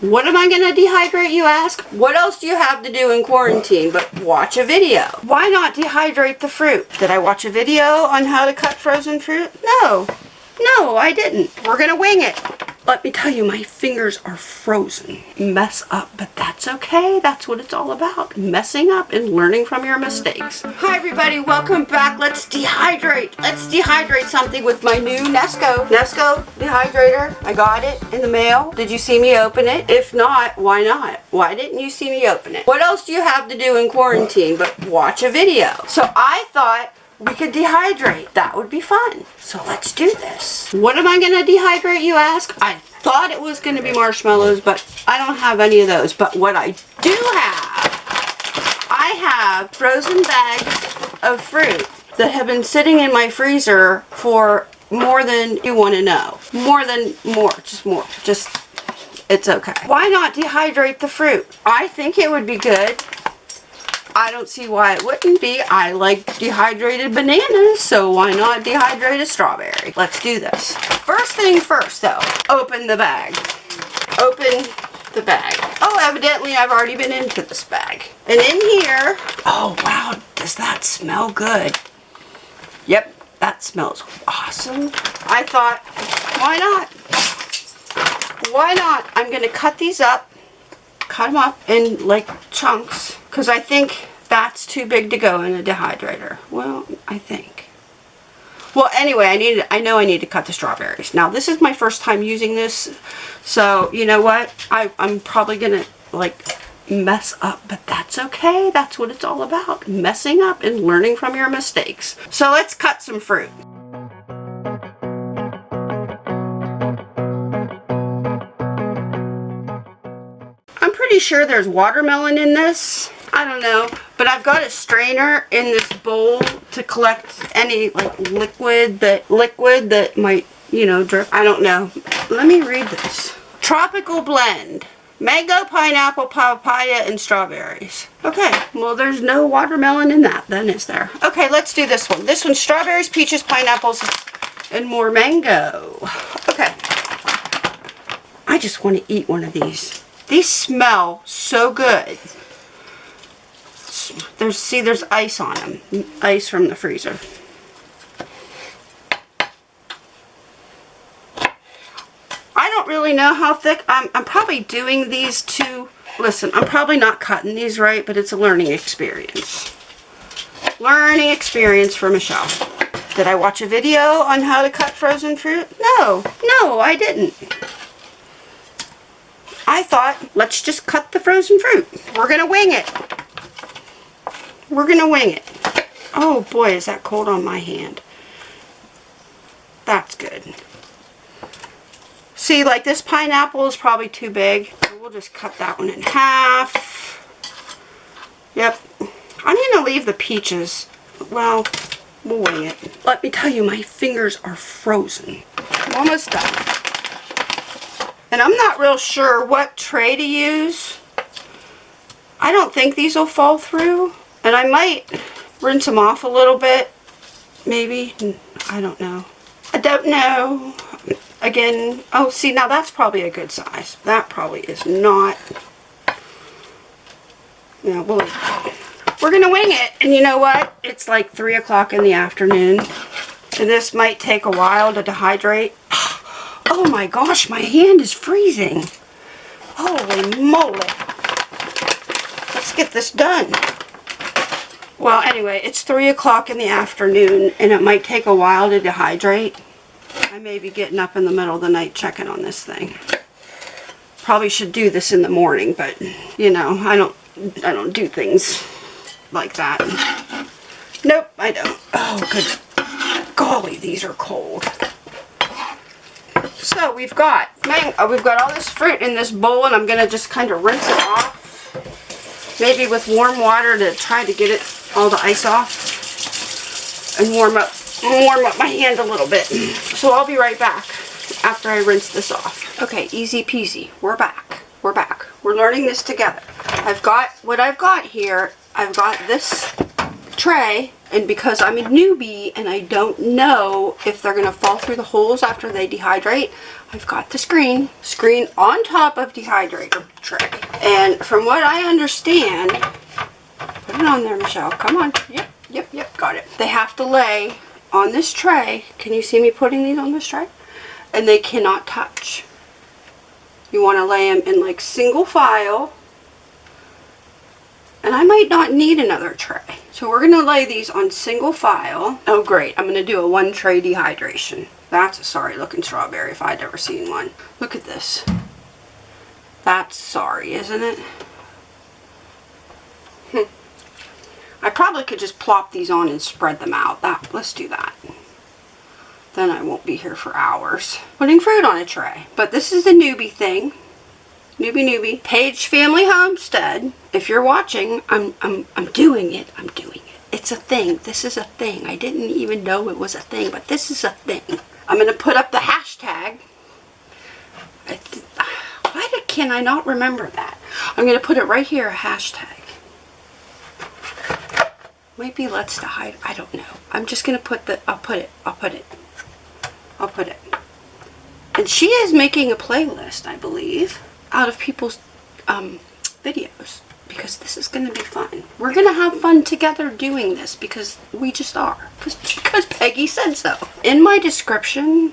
What am I going to dehydrate, you ask? What else do you have to do in quarantine but watch a video? Why not dehydrate the fruit? Did I watch a video on how to cut frozen fruit? No. No, I didn't. We're going to wing it. Let me tell you, my fingers are frozen. Mess up, but that's okay. That's what it's all about. Messing up and learning from your mistakes. Hi everybody, welcome back. Let's dehydrate. Let's dehydrate something with my new Nesco. Nesco dehydrator. I got it in the mail. Did you see me open it? If not, why not? Why didn't you see me open it? What else do you have to do in quarantine but watch a video? So I thought we could dehydrate. That would be fun. So let's do this. What am I going to dehydrate, you ask? I thought it was going to be marshmallows, but I don't have any of those. But what I do have, I have frozen bags of fruit that have been sitting in my freezer for more than you want to know. More than more, just more. Just, it's okay. Why not dehydrate the fruit? I think it would be good I don't see why it wouldn't be. I like dehydrated bananas, so why not dehydrate a strawberry? Let's do this. First thing first, though, open the bag. Open the bag. Oh, evidently I've already been into this bag. And in here, oh wow, does that smell good? Yep, that smells awesome. I thought, why not? Why not? I'm going to cut these up cut them up in like chunks because I think that's too big to go in a dehydrator. Well, I think. Well, anyway, I need I know I need to cut the strawberries. Now, this is my first time using this, so you know what? I, I'm probably going to like mess up, but that's okay. That's what it's all about. Messing up and learning from your mistakes. So let's cut some fruit. Sure there's watermelon in this. I don't know. But I've got a strainer in this bowl to collect any like liquid that liquid that might, you know, drip. I don't know. Let me read this. Tropical blend. Mango, pineapple, papaya, and strawberries. Okay, well there's no watermelon in that then, is there? Okay, let's do this one. This one's strawberries, peaches, pineapples, and more mango. Okay. I just want to eat one of these. These smell so good. There's see there's ice on them. Ice from the freezer. I don't really know how thick. I'm, I'm probably doing these two. Listen, I'm probably not cutting these right, but it's a learning experience. Learning experience for Michelle. Did I watch a video on how to cut frozen fruit? No, no, I didn't. I thought, let's just cut the frozen fruit. We're going to wing it. We're going to wing it. Oh boy, is that cold on my hand. That's good. See, like this pineapple is probably too big. we'll just cut that one in half. Yep. I'm going to leave the peaches. Well, we'll wing it. Let me tell you, my fingers are frozen. I'm almost done. And I'm not real sure what tray to use. I don't think these will fall through. And I might rinse them off a little bit. Maybe. I don't know. I don't know. Again, oh, see, now that's probably a good size. That probably is not. Now, we'll, we're going to wing it. And you know what? It's like 3 o'clock in the afternoon. And this might take a while to dehydrate. Oh my gosh, my hand is freezing. Holy moly. Let's get this done. Well, anyway, it's 3 o'clock in the afternoon, and it might take a while to dehydrate. I may be getting up in the middle of the night checking on this thing. Probably should do this in the morning, but, you know, I don't, I don't do things like that. Nope, I don't. Oh, good golly, these are cold. So we've got uh, we've got all this fruit in this bowl and I'm going to just kind of rinse it off. Maybe with warm water to try to get it all the ice off and warm up warm up my hand a little bit. So I'll be right back after I rinse this off. Okay, easy peasy. We're back. We're back. We're learning this together. I've got what I've got here. I've got this tray and because I'm a newbie and I don't know if they're gonna fall through the holes after they dehydrate, I've got the screen, screen on top of dehydrator tray. And from what I understand, put it on there, Michelle, come on. Yep, yep, yep, got it. They have to lay on this tray. Can you see me putting these on this tray? And they cannot touch. You wanna lay them in like single file and I might not need another tray. So we're gonna lay these on single file. Oh great, I'm gonna do a one tray dehydration. That's a sorry looking strawberry if I'd ever seen one. Look at this. That's sorry, isn't it? Hmm. I probably could just plop these on and spread them out. That Let's do that. Then I won't be here for hours. Putting fruit on a tray. But this is the newbie thing newbie newbie page family homestead if you're watching i'm i'm i'm doing it i'm doing it it's a thing. This is a thing. I didn't even know it was a thing but this is a thing. I'm going to put up the hashtag. Why did, can i not remember that? I'm going to put it right here a hashtag. Might be let's hide i don't know. I'm just going to put the i'll put it i'll put it. I'll put it. And she is making a playlist i believe out of people's um, videos because this is going to be fun. We're going to have fun together doing this because we just are. Because Peggy said so. In my description,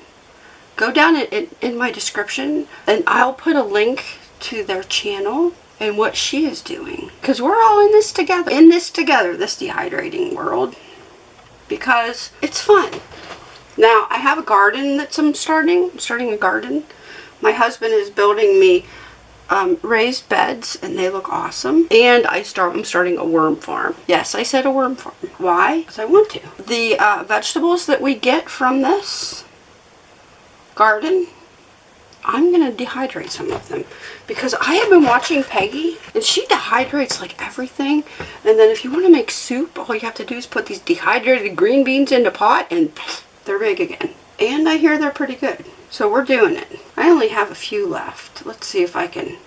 go down in, in, in my description and I'll put a link to their channel and what she is doing. Because we're all in this together. In this together, this dehydrating world. Because it's fun. Now, I have a garden that I'm starting. I'm starting a garden. My husband is building me um, raised beds and they look awesome. And I start, I'm starting a worm farm. Yes, I said a worm farm. Why? Because I want to. The uh, vegetables that we get from this garden, I'm going to dehydrate some of them. Because I have been watching Peggy and she dehydrates like everything. And then if you want to make soup, all you have to do is put these dehydrated green beans in a pot and they're big again. And I hear they're pretty good. So we're doing it. I only have a few left. Let's see if I can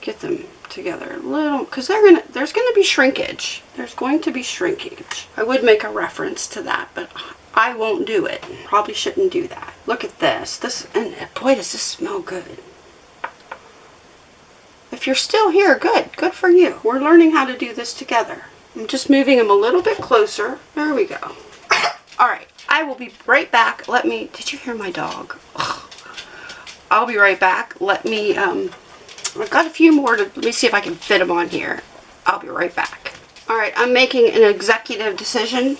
get them together a little because they're gonna there's gonna be shrinkage. There's going to be shrinkage. I would make a reference to that but I won't do it. Probably shouldn't do that. Look at this. This and boy does this smell good. If you're still here good. Good for you. We're learning how to do this together. I'm just moving them a little bit closer. There we go. All right I will be right back. Let me, did you hear my dog? Ugh. I'll be right back. Let me, um, I've got a few more to, let me see if I can fit them on here. I'll be right back. Alright, I'm making an executive decision.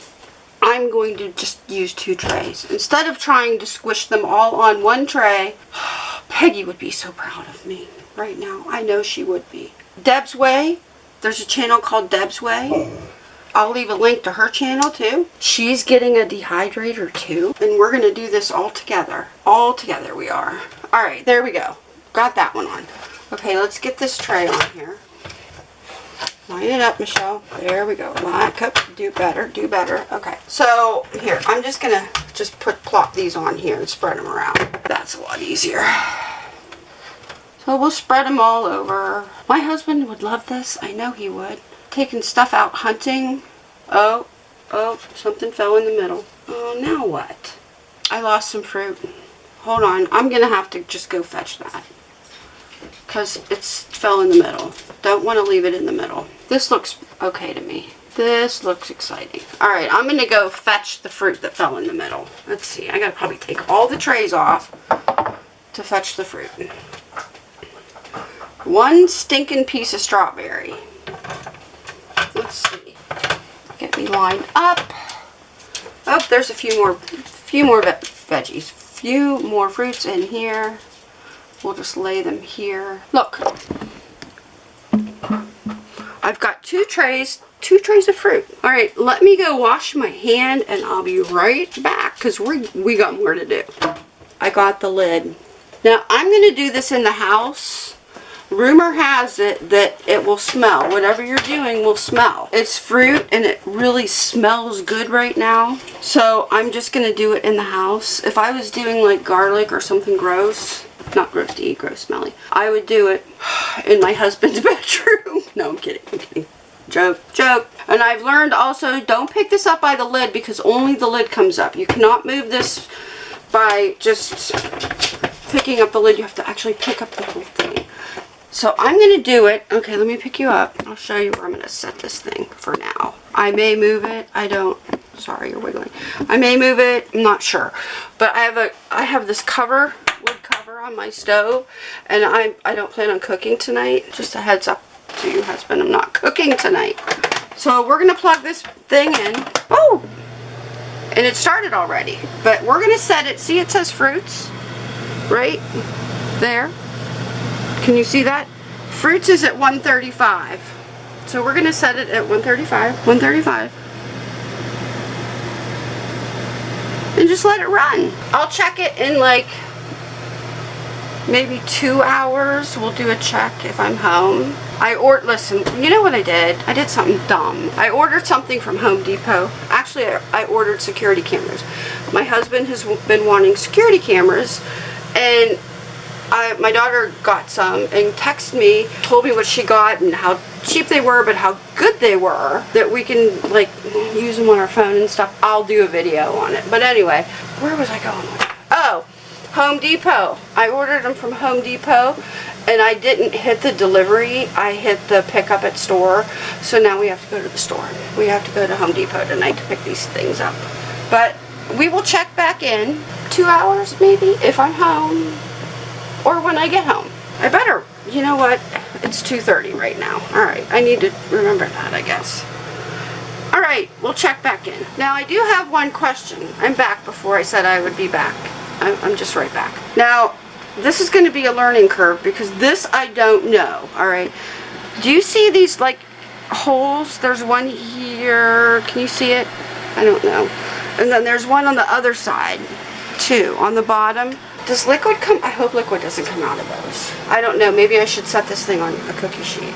I'm going to just use two trays. Instead of trying to squish them all on one tray, Peggy would be so proud of me right now. I know she would be. Deb's Way, there's a channel called Deb's Way. I'll leave a link to her channel too. She's getting a dehydrator too. And we're going to do this all together. All together we are. Alright, there we go. Got that one on. Okay, let's get this tray on here. Line it up, Michelle. There we go. Line, cup, do better, do better. Okay, so here, I'm just going to just put plop these on here and spread them around. That's a lot easier. So we'll spread them all over. My husband would love this. I know he would taking stuff out hunting. Oh, oh, something fell in the middle. Oh, now what? I lost some fruit. Hold on, I'm going to have to just go fetch that. Because it fell in the middle. Don't want to leave it in the middle. This looks okay to me. This looks exciting. Alright, I'm going to go fetch the fruit that fell in the middle. Let's see, I got to probably take all the trays off to fetch the fruit. One stinking piece of strawberry. Let's see. Lined up. Oh, there's a few more, few more ve veggies. Few more fruits in here. We'll just lay them here. Look. I've got two trays, two trays of fruit. All right, let me go wash my hand and I'll be right back because we we got more to do. I got the lid. Now, I'm to do this in the house rumor has it that it will smell. Whatever you're doing will smell. It's fruit and it really smells good right now. So I'm just going to do it in the house. If I was doing like garlic or something gross, not gross to eat, gross smelly, I would do it in my husband's bedroom. no, I'm kidding. I'm kidding. joke, joke. And I've learned also, don't pick this up by the lid because only the lid comes up. You cannot move this by just picking up the lid. You have to actually pick up the whole thing. So I'm going to do it. Okay, let me pick you up. I'll show you where I'm going to set this thing for now. I may move it. I don't. Sorry, you're wiggling. I may move it. I'm not sure. But I have a I have this cover, wood cover on my stove. And I, I don't plan on cooking tonight. Just a heads up to you, husband. I'm not cooking tonight. So we're going to plug this thing in. Oh! And it started already. But we're going to set it. See, it says fruits. Right there. Can you see that? Fruits is at 135. So we're going to set it at 135. 135. And just let it run. I'll check it in like maybe two hours. We'll do a check if I'm home. I ordered, listen, you know what I did? I did something dumb. I ordered something from Home Depot. Actually, I, I ordered security cameras. My husband has been wanting security cameras and I, my daughter got some and texted me, told me what she got and how cheap they were, but how good they were, that we can like use them on our phone and stuff. I'll do a video on it. But anyway, where was I going? Oh, Home Depot. I ordered them from Home Depot and I didn't hit the delivery. I hit the pickup at store. So now we have to go to the store. We have to go to Home Depot tonight to pick these things up. But we will check back in two hours maybe if I'm home or when I get home. I better, you know what, it's 2.30 right now. Alright, I need to remember that, I guess. Alright, we'll check back in. Now, I do have one question. I'm back before I said I would be back. I'm just right back. Now, this is going to be a learning curve because this I don't know, alright? Do you see these, like, holes? There's one here. Can you see it? I don't know. And then there's one on the other side, too, on the bottom. Does liquid come? I hope liquid doesn't come out of those. I don't know. Maybe I should set this thing on a cookie sheet.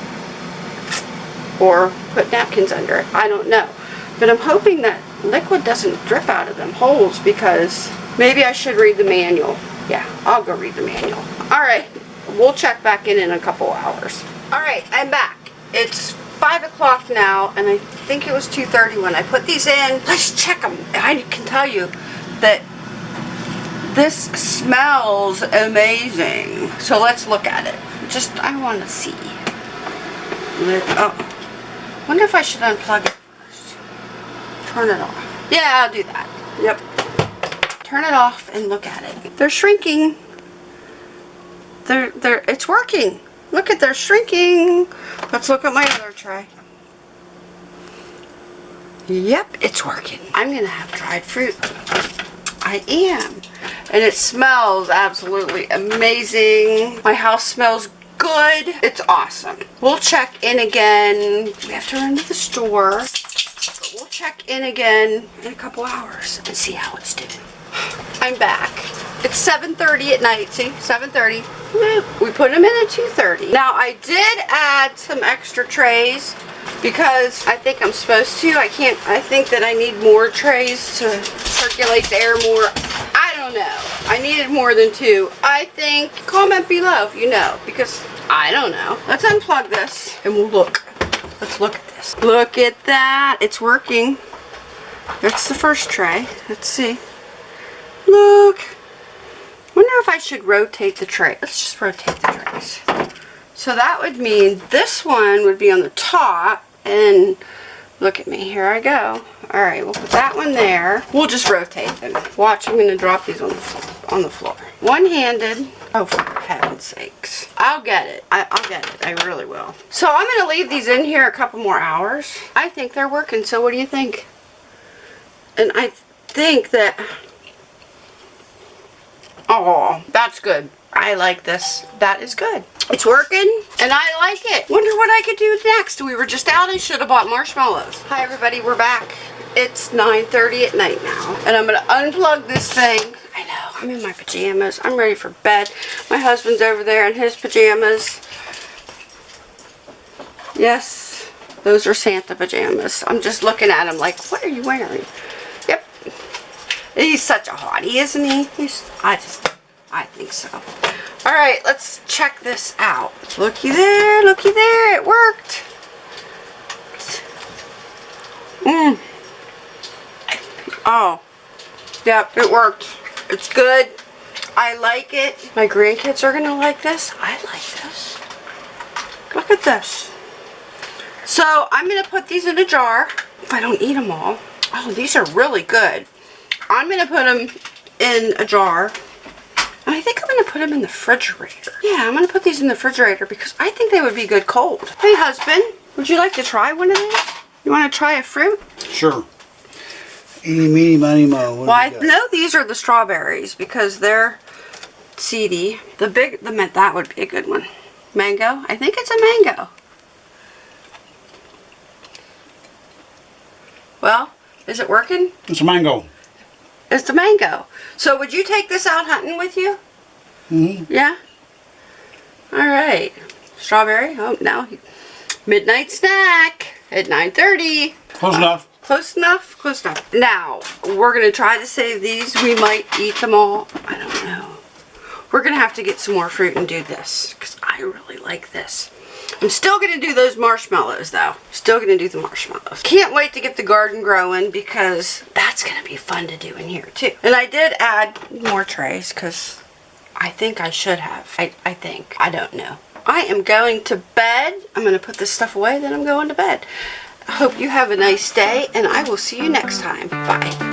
Or put napkins under it. I don't know. But I'm hoping that liquid doesn't drip out of them holes because maybe I should read the manual. Yeah, I'll go read the manual. Alright, we'll check back in in a couple hours. Alright, I'm back. It's 5 o'clock now, and I think it was 2.30 when I put these in. Let's check them. I can tell you that this smells amazing. So let's look at it. Just, I want to see. Oh, wonder if I should unplug it first. Turn it off. Yeah, I'll do that. Yep. Turn it off and look at it. They're shrinking. They're, they're, it's working. Look at, they're shrinking. Let's look at my other tray. Yep, it's working. I'm going to have dried fruit. I am. And it smells absolutely amazing. My house smells good. It's awesome. We'll check in again. We have to run to the store. We'll check in again in a couple hours and see how it's doing. I'm back. It's 7.30 at night. See? 7.30. We put them in at 2.30. Now, I did add some extra trays because I think I'm supposed to. I can't, I think that I need more trays to circulate the air more. Don't know. I needed more than two. I think, comment below if you know, because I don't know. Let's unplug this and we'll look. Let's look at this. Look at that. It's working. That's the first tray. Let's see. Look. wonder if I should rotate the tray. Let's just rotate the trays. So that would mean this one would be on the top and look at me, here I go. Alright, we'll put that one there. We'll just rotate them. Watch, I'm going to drop these on the, on the floor. One-handed. Oh, for heaven's sakes. I'll get it. I, will get it. I really will. So I'm going to leave these in here a couple more hours. I think they're working, so what do you think? And I think that... Oh, that's good. I like this. That is good. It's working and I like it. Wonder what I could do next. We were just out and should have bought marshmallows. Hi everybody, we're back. It's 9.30 at night now and I'm going to unplug this thing. I know, I'm in my pajamas. I'm ready for bed. My husband's over there in his pajamas. Yes, those are Santa pajamas. I'm just looking at him like, what are you wearing? Yep. He's such a hottie, isn't he? He's, I just, I think so. All right, let's check this out. Looky there, looky there, it worked. Mmm. Oh. Yep, it worked. It's good. I like it. My grandkids are gonna like this. I like this. Look at this. So I'm gonna put these in a jar if I don't eat them all. Oh, these are really good. I'm gonna put them in a jar. And I think I'm gonna put them in the refrigerator. Yeah, I'm gonna put these in the refrigerator because I think they would be good cold. Hey husband, would you like to try one of these? You wanna try a fruit? Sure. Eeny, meeny, miny, mo. What Well, I got? know these are the strawberries because they're seedy. The big, the mint, that would be a good one. Mango? I think it's a mango. Well, is it working? It's a mango. It's the mango. So would you take this out hunting with you? Mm-hmm. Yeah? Alright. Strawberry? Oh, now. Midnight snack at 9.30. Close enough. Close enough? Close enough. Now, we're going to try to save these. We might eat them all. I don't know. We're going to have to get some more fruit and do this. Because I really like this. I'm still going to do those marshmallows, though. Still going to do the marshmallows. Can't wait to get the garden growing because that's going to be fun to do in here, too. And I did add more trays because I think I should have. I, I think. I don't know. I am going to bed. I'm going to put this stuff away, then I'm going to bed. I hope you have a nice day, and I will see you next time. Bye.